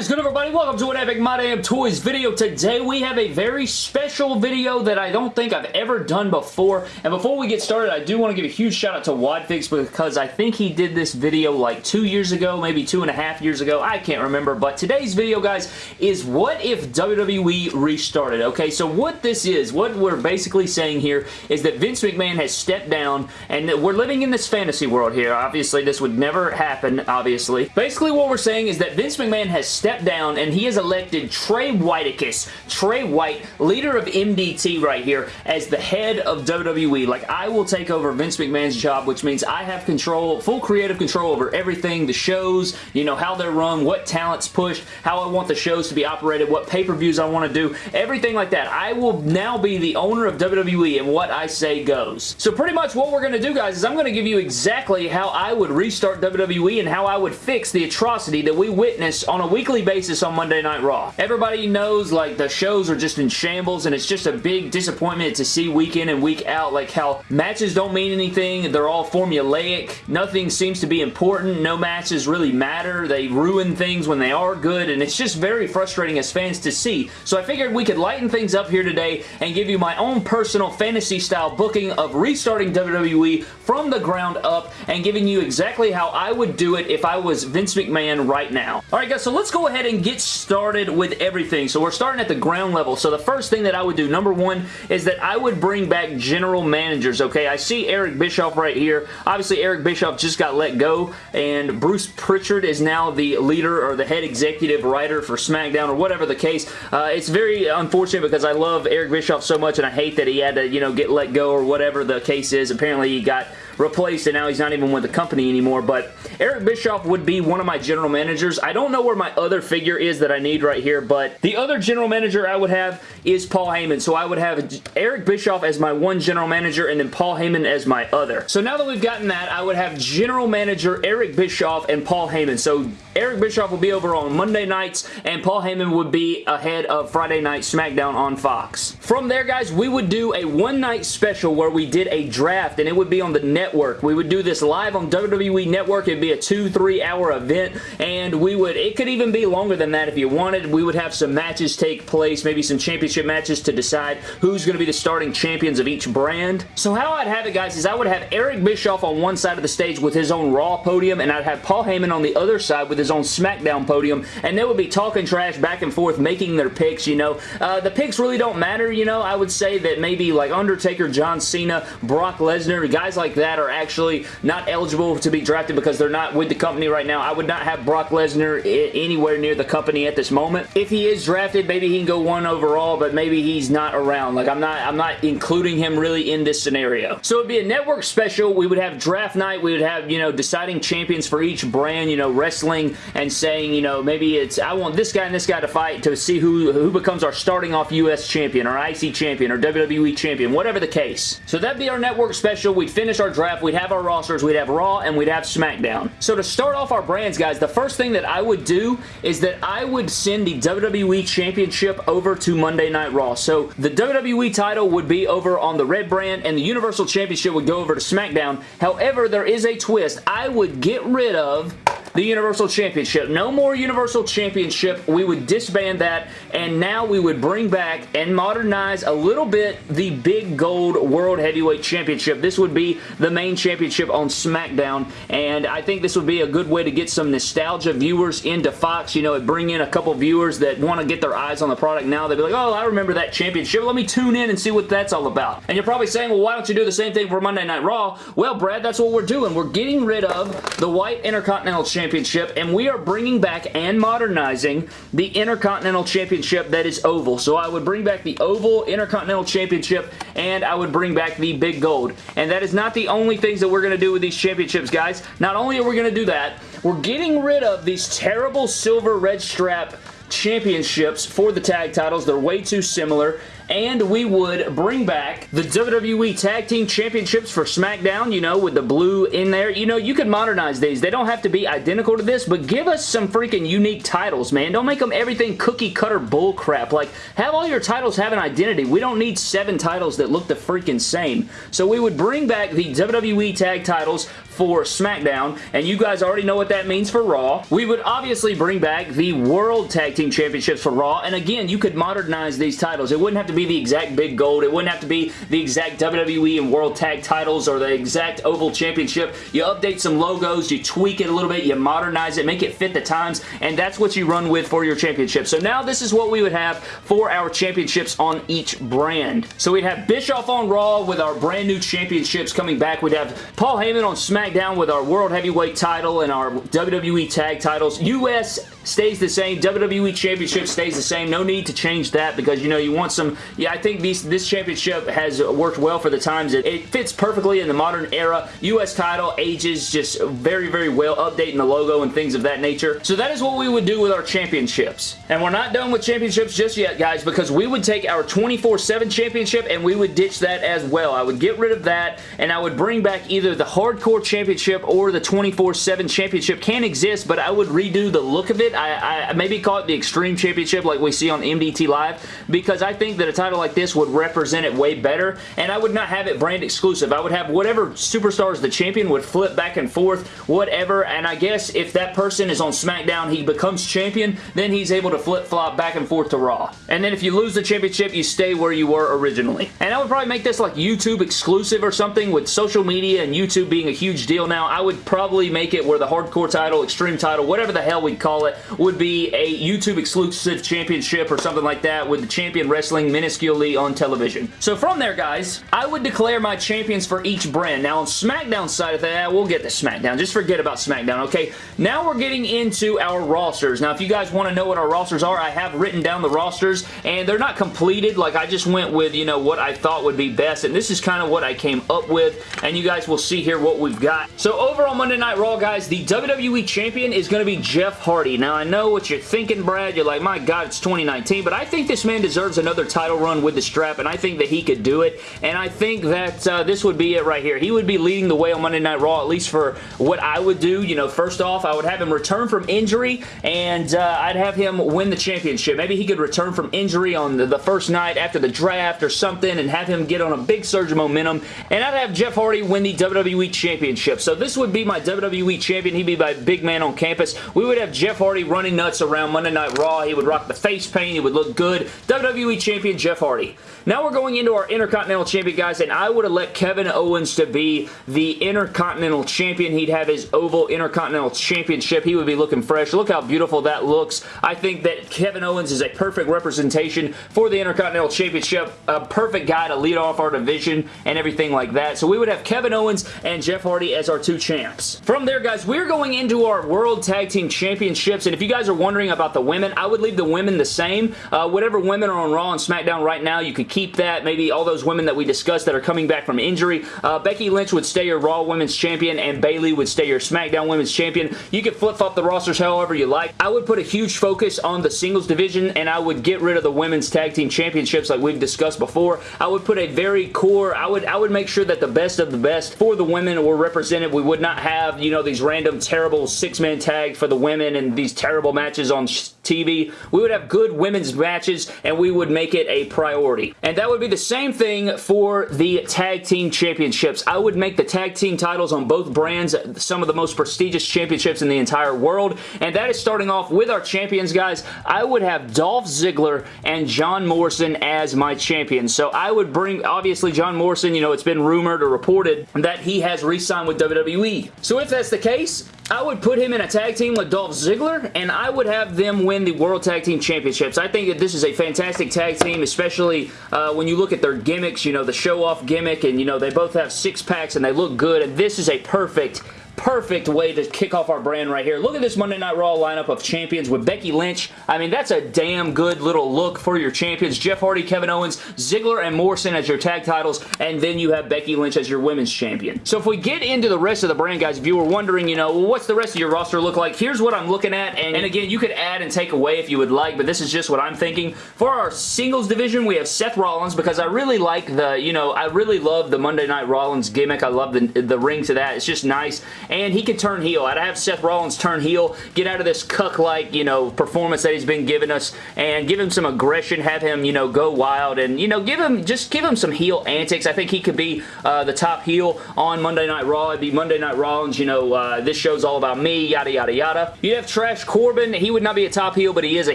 is good everybody? Welcome to an Epic My Damn Toys video. Today we have a very special video that I don't think I've ever done before. And before we get started, I do want to give a huge shout out to Wadfix because I think he did this video like two years ago, maybe two and a half years ago. I can't remember. But today's video, guys, is what if WWE restarted? Okay, so what this is, what we're basically saying here is that Vince McMahon has stepped down and that we're living in this fantasy world here. Obviously, this would never happen, obviously. Basically, what we're saying is that Vince McMahon has stepped down and he has elected Trey Whiteicus, Trey White, leader of MDT right here, as the head of WWE. Like, I will take over Vince McMahon's job, which means I have control, full creative control over everything, the shows, you know, how they're run, what talent's pushed, how I want the shows to be operated, what pay-per-views I want to do, everything like that. I will now be the owner of WWE and what I say goes. So pretty much what we're going to do, guys, is I'm going to give you exactly how I would restart WWE and how I would fix the atrocity that we witness on a weekly basis on Monday Night Raw. Everybody knows like the shows are just in shambles and it's just a big disappointment to see week in and week out like how matches don't mean anything. They're all formulaic. Nothing seems to be important. No matches really matter. They ruin things when they are good and it's just very frustrating as fans to see. So I figured we could lighten things up here today and give you my own personal fantasy style booking of restarting WWE from the ground up and giving you exactly how I would do it if I was Vince McMahon right now. Alright guys, so let's go ahead and get started with everything. So we're starting at the ground level. So the first thing that I would do, number one, is that I would bring back general managers, okay? I see Eric Bischoff right here. Obviously, Eric Bischoff just got let go, and Bruce Pritchard is now the leader or the head executive writer for SmackDown or whatever the case. Uh, it's very unfortunate because I love Eric Bischoff so much, and I hate that he had to, you know, get let go or whatever the case is. Apparently, he got replaced and now he's not even with the company anymore, but Eric Bischoff would be one of my general managers. I don't know where my other figure is that I need right here, but the other general manager I would have is Paul Heyman, so I would have Eric Bischoff as my one general manager and then Paul Heyman as my other. So now that we've gotten that, I would have general manager Eric Bischoff and Paul Heyman. So Eric Bischoff will be over on Monday nights and Paul Heyman would be ahead of Friday Night SmackDown on Fox. From there, guys, we would do a one-night special where we did a draft and it would be on the network. We would do this live on WWE Network. It'd be a two, three hour event and we would, it could even be longer than that if you wanted. We would have some matches take place, maybe some championship matches to decide who's going to be the starting champions of each brand. So how I'd have it, guys, is I would have Eric Bischoff on one side of the stage with his own Raw podium and I'd have Paul Heyman on the other side with his own SmackDown podium, and they would be talking trash back and forth, making their picks, you know. Uh, the picks really don't matter, you know. I would say that maybe like Undertaker, John Cena, Brock Lesnar, guys like that are actually not eligible to be drafted because they're not with the company right now. I would not have Brock Lesnar anywhere near the company at this moment. If he is drafted, maybe he can go one overall, but maybe he's not around. Like, I'm not, I'm not including him really in this scenario. So it'd be a network special. We would have draft night. We would have, you know, deciding champions for each brand, you know, wrestling and saying, you know, maybe it's, I want this guy and this guy to fight to see who, who becomes our starting off U.S. champion or IC champion or WWE champion, whatever the case. So that'd be our network special. We'd finish our draft. We'd have our rosters. We'd have Raw and we'd have SmackDown. So to start off our brands, guys, the first thing that I would do is that I would send the WWE Championship over to Monday Night Raw. So the WWE title would be over on the red brand and the Universal Championship would go over to SmackDown. However, there is a twist. I would get rid of the Universal Championship. No more Universal Championship. We would disband that, and now we would bring back and modernize a little bit the big gold World Heavyweight Championship. This would be the main championship on SmackDown, and I think this would be a good way to get some nostalgia viewers into Fox. You know, bring in a couple viewers that want to get their eyes on the product now. They'd be like, oh, I remember that championship. Let me tune in and see what that's all about. And you're probably saying, well, why don't you do the same thing for Monday Night Raw? Well, Brad, that's what we're doing. We're getting rid of the White Intercontinental Championship Championship, and we are bringing back and modernizing the Intercontinental Championship that is oval. So I would bring back the oval Intercontinental Championship, and I would bring back the big gold. And that is not the only things that we're going to do with these championships, guys. Not only are we going to do that, we're getting rid of these terrible silver red strap championships for the tag titles. They're way too similar and we would bring back the WWE Tag Team Championships for SmackDown, you know, with the blue in there. You know, you could modernize these. They don't have to be identical to this, but give us some freaking unique titles, man. Don't make them everything cookie cutter bullcrap. Like, have all your titles have an identity. We don't need seven titles that look the freaking same. So we would bring back the WWE Tag titles for SmackDown, and you guys already know what that means for Raw. We would obviously bring back the World Tag Team Championships for Raw, and again, you could modernize these titles. It wouldn't have to be the exact big gold. It wouldn't have to be the exact WWE and World Tag titles or the exact Oval Championship. You update some logos, you tweak it a little bit, you modernize it, make it fit the times, and that's what you run with for your championship. So now this is what we would have for our championships on each brand. So we'd have Bischoff on Raw with our brand new championships coming back. We'd have Paul Heyman on SmackDown with our World Heavyweight title and our WWE Tag titles. US stays the same. WWE Championship stays the same. No need to change that because, you know, you want some... Yeah, I think these, this championship has worked well for the times. It, it fits perfectly in the modern era. U.S. title ages just very, very well, updating the logo and things of that nature. So that is what we would do with our championships. And we're not done with championships just yet, guys, because we would take our 24-7 championship and we would ditch that as well. I would get rid of that and I would bring back either the Hardcore Championship or the 24-7 Championship. Can exist, but I would redo the look of it. I, I maybe call it the Extreme Championship like we see on MDT Live because I think that a title like this would represent it way better and I would not have it brand exclusive. I would have whatever superstar is the champion would flip back and forth, whatever, and I guess if that person is on SmackDown, he becomes champion, then he's able to flip-flop back and forth to Raw. And then if you lose the championship, you stay where you were originally. And I would probably make this like YouTube exclusive or something with social media and YouTube being a huge deal now. I would probably make it where the hardcore title, extreme title, whatever the hell we call it, would be a YouTube exclusive championship or something like that with the champion wrestling minusculely on television. So from there, guys, I would declare my champions for each brand. Now, on SmackDown side of that, we'll get to SmackDown. Just forget about SmackDown, okay? Now we're getting into our rosters. Now, if you guys want to know what our rosters are, I have written down the rosters, and they're not completed. Like, I just went with, you know, what I thought would be best, and this is kind of what I came up with, and you guys will see here what we've got. So, over on Monday Night Raw, guys, the WWE Champion is going to be Jeff Hardy. Now, I know what you're thinking, Brad. You're like, my God, it's 2019, but I think this man deserves another title run with the strap, and I think that he could do it, and I think that uh, this would be it right here. He would be leading the way on Monday Night Raw, at least for what I would do. You know, first off, I would have him return from injury, and uh, I'd have him win the championship. Maybe he could return from injury on the, the first night after the draft or something, and have him get on a big surge of momentum, and I'd have Jeff Hardy win the WWE Championship. So this would be my WWE Champion. He'd be my big man on campus. We would have Jeff Hardy running nuts around Monday Night Raw. He would rock the face paint. He would look good. WWE Champion Jeff Hardy. Now we're going into our Intercontinental Champion, guys, and I would have let Kevin Owens to be the Intercontinental Champion. He'd have his Oval Intercontinental Championship. He would be looking fresh. Look how beautiful that looks. I think that Kevin Owens is a perfect representation for the Intercontinental Championship. A perfect guy to lead off our division and everything like that. So we would have Kevin Owens and Jeff Hardy as our two champs. From there, guys, we're going into our World Tag Team Championships, and if you guys are wondering about the women, I would leave the women the same. Uh, whatever women are on Raw and SmackDown right now, you could keep that. Maybe all those women that we discussed that are coming back from injury. Uh, Becky Lynch would stay your Raw Women's Champion and Bayley would stay your SmackDown Women's Champion. You could flip-flop the rosters however you like. I would put a huge focus on the singles division and I would get rid of the Women's Tag Team Championships like we've discussed before. I would put a very core, I would, I would make sure that the best of the best for the women were represented. We would not have, you know, these random terrible six-man tags for the women and these terrible matches on TV. We would have good women's matches and we would make it a priority. And that would be the same thing for the Tag Team Championships. I would make the Tag Team titles on both brands some of the most prestigious championships in the entire world. And that is starting off with our champions, guys. I would have Dolph Ziggler and John Morrison as my champions. So I would bring, obviously, John Morrison, you know, it's been rumored or reported that he has re-signed with WWE. So if that's the case, I would put him in a tag team with Dolph Ziggler, and I would have them win the World Tag Team Championships. I think that this is a fantastic tag team, especially uh, when you look at their gimmicks, you know, the show-off gimmick, and, you know, they both have six-packs, and they look good, and this is a perfect perfect way to kick off our brand right here. Look at this Monday Night Raw lineup of champions with Becky Lynch. I mean, that's a damn good little look for your champions. Jeff Hardy, Kevin Owens, Ziggler, and Morrison as your tag titles, and then you have Becky Lynch as your women's champion. So if we get into the rest of the brand, guys, if you were wondering, you know, well, what's the rest of your roster look like, here's what I'm looking at, and, and again, you could add and take away if you would like, but this is just what I'm thinking. For our singles division, we have Seth Rollins, because I really like the, you know, I really love the Monday Night Rollins gimmick. I love the, the ring to that. It's just nice. And he could turn heel. I'd have Seth Rollins turn heel, get out of this cuck-like, you know, performance that he's been giving us, and give him some aggression, have him, you know, go wild, and, you know, give him, just give him some heel antics. I think he could be uh, the top heel on Monday Night Raw. It'd be Monday Night Rollins, you know, uh, this show's all about me, yada, yada, yada. You have Trash Corbin. He would not be a top heel, but he is a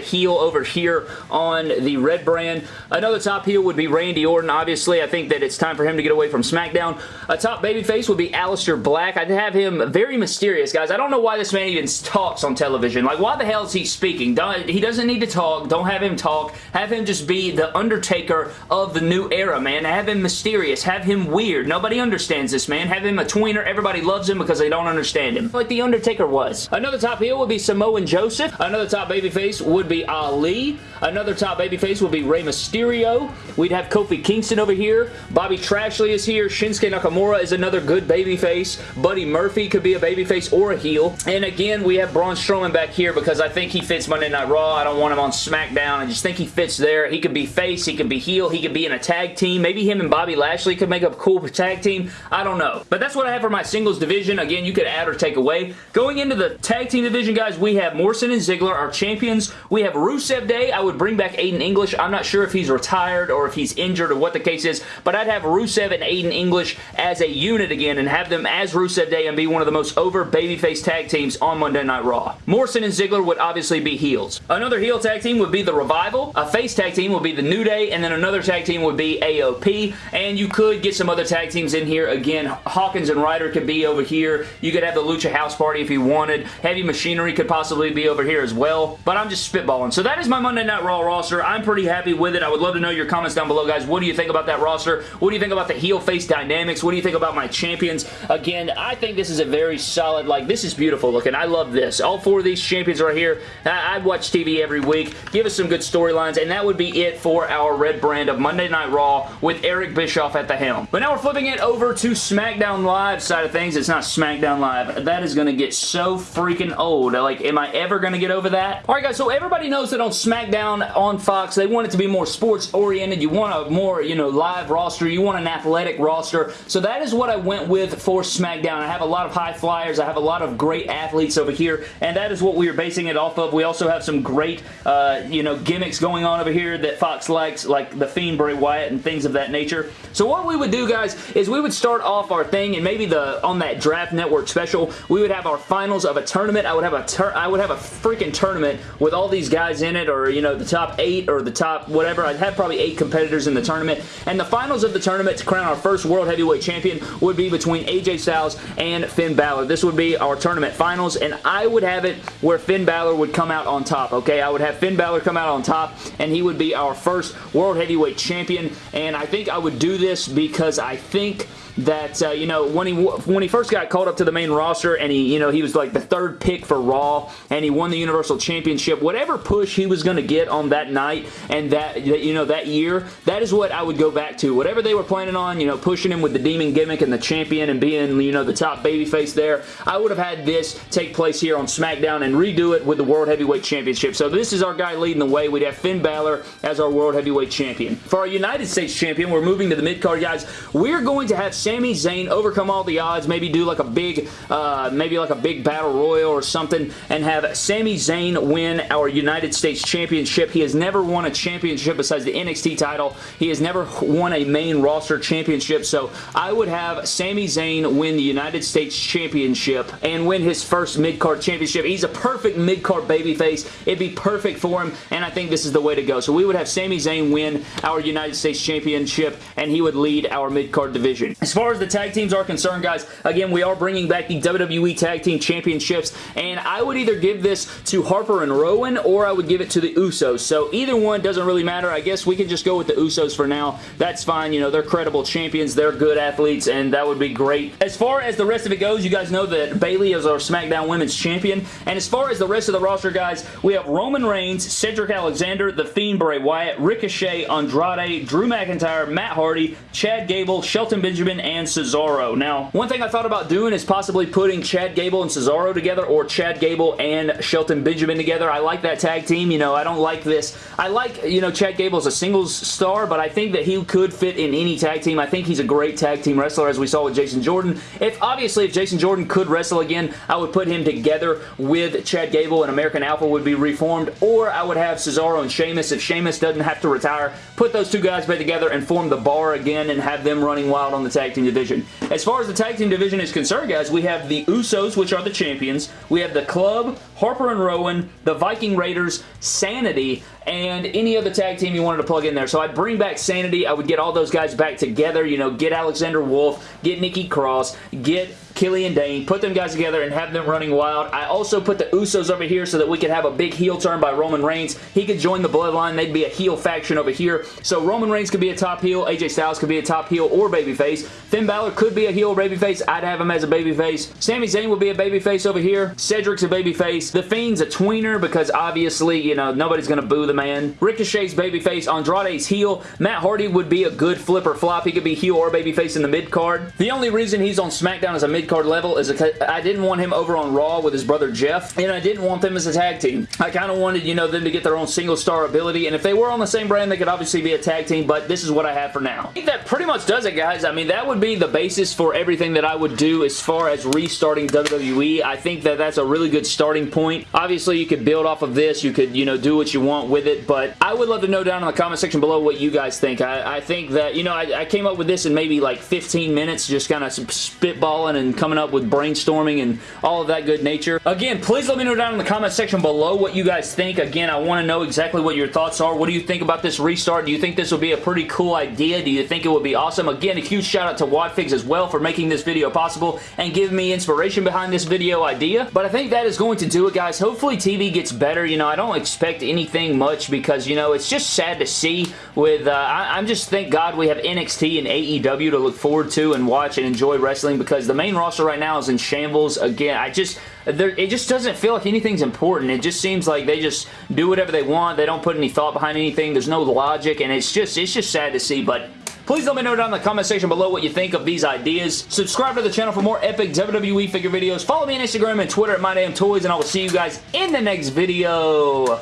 heel over here on the red brand. Another top heel would be Randy Orton. Obviously, I think that it's time for him to get away from SmackDown. A top babyface would be Aleister Black. I'd have him very mysterious, guys. I don't know why this man even talks on television. Like, why the hell is he speaking? He doesn't need to talk. Don't have him talk. Have him just be the Undertaker of the new era, man. Have him mysterious. Have him weird. Nobody understands this, man. Have him a tweener. Everybody loves him because they don't understand him. Like The Undertaker was. Another top heel would be Samoan Joseph. Another top babyface would be Ali. Another top babyface would be Rey Mysterio. We'd have Kofi Kingston over here. Bobby Trashley is here. Shinsuke Nakamura is another good babyface. Buddy Murphy could be a babyface or a heel. And again, we have Braun Strowman back here because I think he fits Monday Night Raw. I don't want him on SmackDown. I just think he fits there. He could be face. He could be heel. He could be in a tag team. Maybe him and Bobby Lashley could make a cool tag team. I don't know. But that's what I have for my singles division. Again, you could add or take away. Going into the tag team division, guys, we have Morrison and Ziggler, our champions. We have Rusev Day. I would bring back Aiden English. I'm not sure if he's retired or if he's injured or what the case is, but I'd have Rusev and Aiden English as a unit again and have them as Rusev Day and be one of the most over babyface tag teams on Monday Night Raw. Morrison and Ziggler would obviously be heels. Another heel tag team would be The Revival. A face tag team would be The New Day, and then another tag team would be AOP, and you could get some other tag teams in here. Again, Hawkins and Ryder could be over here. You could have the Lucha House Party if you wanted. Heavy Machinery could possibly be over here as well, but I'm just spitballing. So that is my Monday Night Raw roster. I'm pretty happy with it. I would love to know your comments down below, guys. What do you think about that roster? What do you think about the heel-face dynamics? What do you think about my champions? Again, I think this is a very solid, like, this is beautiful looking. I love this. All four of these champions right here. I, I'd watch TV every week. Give us some good storylines, and that would be it for our red brand of Monday Night Raw with Eric Bischoff at the helm. But now we're flipping it over to SmackDown Live side of things. It's not SmackDown Live. That is going to get so freaking old. Like, am I ever going to get over that? Alright guys, so everybody knows that on SmackDown on Fox, they want it to be more sports oriented. You want a more, you know, live roster. You want an athletic roster. So that is what I went with for SmackDown. I have a lot of high flyers. I have a lot of great athletes over here, and that is what we are basing it off of. We also have some great, uh, you know, gimmicks going on over here that Fox likes, like the Fiend Bray Wyatt and things of that nature. So what we would do, guys, is we would start off our thing, and maybe the on that Draft Network special, we would have our finals of a tournament. I would have a I would have a freaking tournament with all these guys in it, or you know, the top eight or the top whatever. I'd have probably eight competitors in the tournament, and the finals of the tournament to crown our first World Heavyweight Champion would be between AJ Styles and Finn Balor. This would be our tournament finals, and I would have it where Finn Balor would come out on top, okay? I would have Finn Balor come out on top, and he would be our first World Heavyweight Champion, and I think I would do this because I think that, uh, you know, when he when he first got called up to the main roster and he, you know, he was like the third pick for Raw and he won the Universal Championship, whatever push he was going to get on that night and that, you know, that year, that is what I would go back to. Whatever they were planning on, you know, pushing him with the demon gimmick and the champion and being, you know, the top babyface there, I would have had this take place here on SmackDown and redo it with the World Heavyweight Championship. So this is our guy leading the way. We'd have Finn Balor as our World Heavyweight Champion. For our United States Champion, we're moving to the mid-card, guys. We're going to have Sami Zayn overcome all the odds, maybe do like a big, uh, maybe like a big battle royal or something, and have Sami Zayn win our United States Championship. He has never won a championship besides the NXT title. He has never won a main roster championship, so I would have Sami Zayn win the United States Championship and win his first mid-card championship. He's a perfect mid-card babyface. It'd be perfect for him, and I think this is the way to go. So we would have Sami Zayn win our United States Championship, and he would lead our mid-card division. As far as the tag teams are concerned, guys, again, we are bringing back the WWE Tag Team Championships, and I would either give this to Harper and Rowan, or I would give it to the Usos. So either one doesn't really matter. I guess we can just go with the Usos for now. That's fine. You know, they're credible champions. They're good athletes, and that would be great. As far as the rest of it goes, you guys know that Bayley is our SmackDown Women's Champion, and as far as the rest of the roster, guys, we have Roman Reigns, Cedric Alexander, The Fiend Bray Wyatt, Ricochet, Andrade, Drew McIntyre, Matt Hardy, Chad Gable, Shelton Benjamin, and Cesaro. Now, one thing I thought about doing is possibly putting Chad Gable and Cesaro together or Chad Gable and Shelton Benjamin together. I like that tag team. You know, I don't like this. I like, you know, Chad Gable as a singles star, but I think that he could fit in any tag team. I think he's a great tag team wrestler as we saw with Jason Jordan. If Obviously, if Jason Jordan could wrestle again, I would put him together with Chad Gable and American Alpha would be reformed, or I would have Cesaro and Sheamus. If Sheamus doesn't have to retire, put those two guys back together and form the bar again and have them running wild on the tag team division. As far as the tag team division is concerned, guys, we have the Usos, which are the champions. We have the Club, Harper and Rowan, the Viking Raiders, Sanity, and any other tag team you wanted to plug in there. So I'd bring back Sanity. I would get all those guys back together. You know, get Alexander Wolf, get Nikki Cross, get Killian Dain, put them guys together and have them running wild. I also put the Usos over here so that we could have a big heel turn by Roman Reigns. He could join the Bloodline. They'd be a heel faction over here. So Roman Reigns could be a top heel. AJ Styles could be a top heel or babyface. Finn Balor could be a heel babyface. I'd have him as a babyface. Sami Zayn would be a babyface over here. Cedric's a babyface. The Fiend's a tweener because obviously, you know, nobody's going to boo the man. Ricochet's babyface. Andrade's heel. Matt Hardy would be a good flip or flop. He could be heel or babyface in the mid-card. The only reason he's on SmackDown as a mid mid-card level is I didn't want him over on Raw with his brother Jeff, and I didn't want them as a tag team. I kind of wanted, you know, them to get their own single star ability, and if they were on the same brand, they could obviously be a tag team, but this is what I have for now. I think that pretty much does it, guys. I mean, that would be the basis for everything that I would do as far as restarting WWE. I think that that's a really good starting point. Obviously, you could build off of this. You could, you know, do what you want with it, but I would love to know down in the comment section below what you guys think. I, I think that, you know, I, I came up with this in maybe like 15 minutes, just kind of spitballing and coming up with brainstorming and all of that good nature. Again, please let me know down in the comment section below what you guys think. Again, I want to know exactly what your thoughts are. What do you think about this restart? Do you think this will be a pretty cool idea? Do you think it would be awesome? Again, a huge shout out to Wadfigs as well for making this video possible and giving me inspiration behind this video idea. But I think that is going to do it, guys. Hopefully TV gets better. You know, I don't expect anything much because, you know, it's just sad to see with, uh, I, am just, thank God we have NXT and AEW to look forward to and watch and enjoy wrestling because the main roster right now is in shambles. Again, I just, it just doesn't feel like anything's important. It just seems like they just do whatever they want. They don't put any thought behind anything. There's no logic, and it's just, it's just sad to see, but Please let me know down in the comment section below what you think of these ideas. Subscribe to the channel for more epic WWE figure videos. Follow me on Instagram and Twitter at MyDamnToys, and I will see you guys in the next video.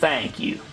Thank you.